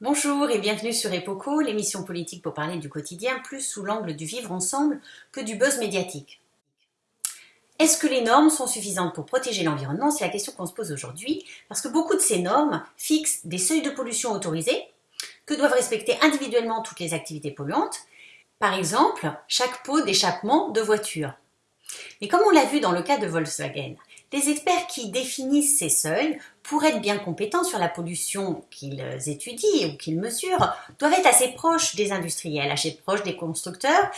Bonjour et bienvenue sur Epoco, l'émission politique pour parler du quotidien plus sous l'angle du vivre ensemble que du buzz médiatique. Est-ce que les normes sont suffisantes pour protéger l'environnement? C'est la question qu'on se pose aujourd'hui, parce que beaucoup de ces normes fixent des seuils de pollution autorisés que doivent respecter individuellement toutes les activités polluantes, par exemple chaque pot d'échappement de voiture. Mais comme on l'a vu dans le cas de Volkswagen, les experts qui définissent ces seuils, pour être bien compétents sur la pollution qu'ils étudient ou qu'ils mesurent, doivent être assez proches des industriels, assez proches des constructeurs,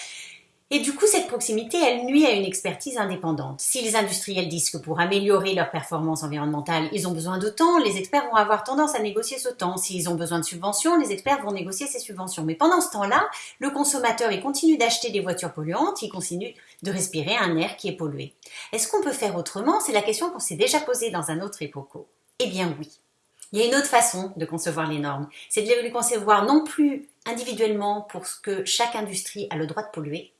et du coup, cette proximité, elle nuit à une expertise indépendante. Si les industriels disent que pour améliorer leur performance environnementale, ils ont besoin de temps, les experts vont avoir tendance à négocier ce temps. S'ils ont besoin de subventions, les experts vont négocier ces subventions. Mais pendant ce temps-là, le consommateur, il continue d'acheter des voitures polluantes, il continue de respirer un air qui est pollué. Est-ce qu'on peut faire autrement? C'est la question qu'on s'est déjà posée dans un autre époco. Eh bien oui. Il y a une autre façon de concevoir les normes. C'est de les concevoir non plus individuellement pour ce que chaque industrie a le droit de polluer,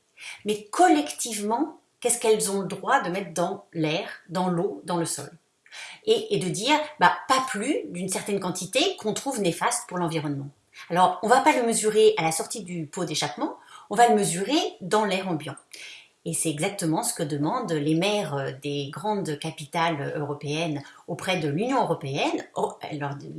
mais collectivement, qu'est-ce qu'elles ont le droit de mettre dans l'air, dans l'eau, dans le sol? Et, de dire, bah, pas plus d'une certaine quantité qu'on trouve néfaste pour l'environnement. Alors, on ne va pas le mesurer à la sortie du pot d'échappement, on va le mesurer dans l'air ambiant. Et c'est exactement ce que demandent les maires des grandes capitales européennes auprès de l'Union européenne. Oh,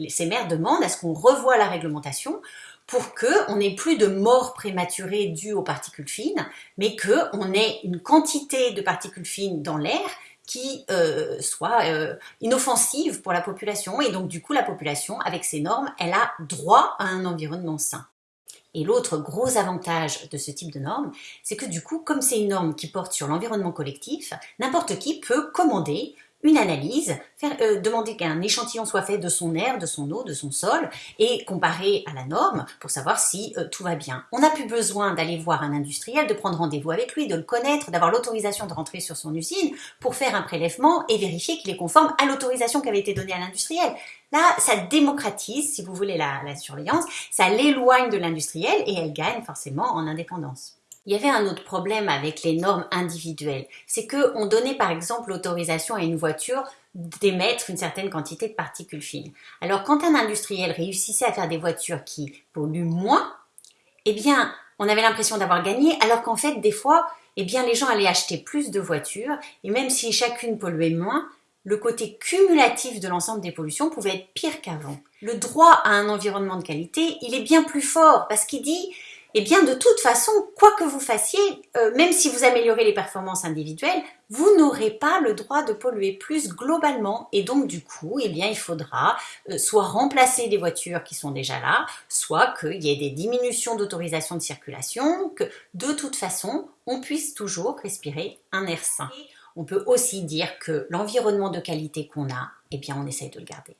ces maires demandent à ce qu'on revoie la réglementation pour qu'on n'ait plus de morts prématurées dues aux particules fines, mais qu'on ait une quantité de particules fines dans l'air qui euh, soit euh, inoffensive pour la population. Et donc du coup, la population, avec ces normes, elle a droit à un environnement sain. Et l'autre gros avantage de ce type de norme, c'est que du coup, comme c'est une norme qui porte sur l'environnement collectif, n'importe qui peut commander une analyse, faire, euh, demander qu'un échantillon soit fait de son air, de son eau, de son sol, et comparer à la norme pour savoir si euh, tout va bien. On n'a plus besoin d'aller voir un industriel, de prendre rendez-vous avec lui, de le connaître, d'avoir l'autorisation de rentrer sur son usine pour faire un prélèvement et vérifier qu'il est conforme à l'autorisation qui avait été donnée à l'industriel. Là, ça démocratise, si vous voulez, la, la surveillance, ça l'éloigne de l'industriel et elle gagne forcément en indépendance. Il y avait un autre problème avec les normes individuelles, c'est qu'on donnait par exemple l'autorisation à une voiture d'émettre une certaine quantité de particules fines. Alors quand un industriel réussissait à faire des voitures qui polluent moins, eh bien on avait l'impression d'avoir gagné, alors qu'en fait des fois, eh bien les gens allaient acheter plus de voitures, et même si chacune polluait moins, le côté cumulatif de l'ensemble des pollutions pouvait être pire qu'avant. Le droit à un environnement de qualité, il est bien plus fort parce qu'il dit eh bien de toute façon, quoi que vous fassiez, euh, même si vous améliorez les performances individuelles, vous n'aurez pas le droit de polluer plus globalement et donc du coup, eh bien il faudra euh, soit remplacer des voitures qui sont déjà là, soit qu'il y ait des diminutions d'autorisation de circulation, que de toute façon, on puisse toujours respirer un air sain. On peut aussi dire que l'environnement de qualité qu'on a, eh bien on essaye de le garder.